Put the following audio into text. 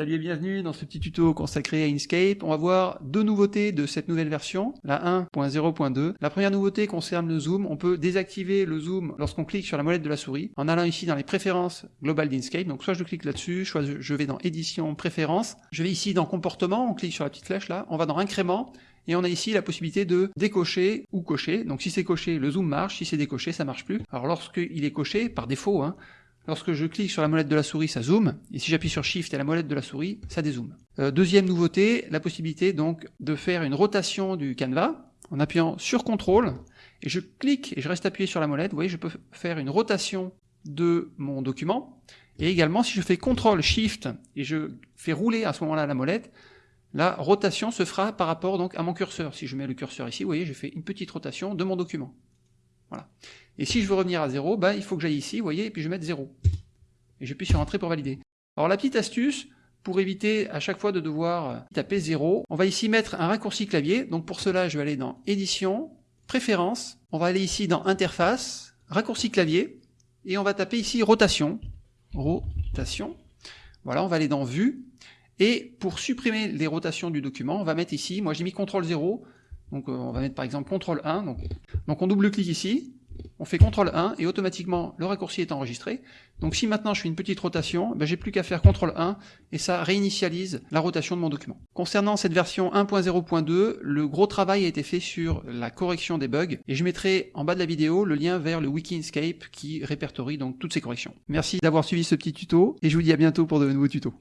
Salut et bienvenue dans ce petit tuto consacré à Inkscape. On va voir deux nouveautés de cette nouvelle version, la 1.0.2. La première nouveauté concerne le zoom. On peut désactiver le zoom lorsqu'on clique sur la molette de la souris en allant ici dans les préférences globales d'Inkscape. Donc soit je clique là-dessus, soit je vais dans édition, préférences. Je vais ici dans comportement, on clique sur la petite flèche là, on va dans incrément et on a ici la possibilité de décocher ou cocher. Donc si c'est coché, le zoom marche, si c'est décoché, ça marche plus. Alors lorsqu'il est coché, par défaut, hein, Lorsque je clique sur la molette de la souris, ça zoome, et si j'appuie sur Shift et la molette de la souris, ça dézoome. Euh, deuxième nouveauté, la possibilité donc de faire une rotation du canevas en appuyant sur CTRL, et je clique et je reste appuyé sur la molette, vous voyez, je peux faire une rotation de mon document, et également si je fais CTRL SHIFT et je fais rouler à ce moment-là la molette, la rotation se fera par rapport donc à mon curseur. Si je mets le curseur ici, vous voyez, j'ai fait une petite rotation de mon document. Voilà. Et si je veux revenir à 0, ben, il faut que j'aille ici, vous voyez, et puis je mette 0. Et j'appuie sur Entrée pour valider. Alors la petite astuce, pour éviter à chaque fois de devoir taper 0, on va ici mettre un raccourci clavier. Donc pour cela, je vais aller dans Édition, Préférences, on va aller ici dans Interface, Raccourci clavier, et on va taper ici Rotation. Rotation. Voilà, on va aller dans Vue, et pour supprimer les rotations du document, on va mettre ici, moi j'ai mis CTRL 0, donc euh, on va mettre par exemple CTRL 1, donc, on double-clique ici, on fait CTRL 1 et automatiquement le raccourci est enregistré. Donc si maintenant je fais une petite rotation, ben j'ai plus qu'à faire CTRL 1 et ça réinitialise la rotation de mon document. Concernant cette version 1.0.2, le gros travail a été fait sur la correction des bugs et je mettrai en bas de la vidéo le lien vers le wiki Inkscape qui répertorie donc toutes ces corrections. Merci d'avoir suivi ce petit tuto et je vous dis à bientôt pour de nouveaux tutos.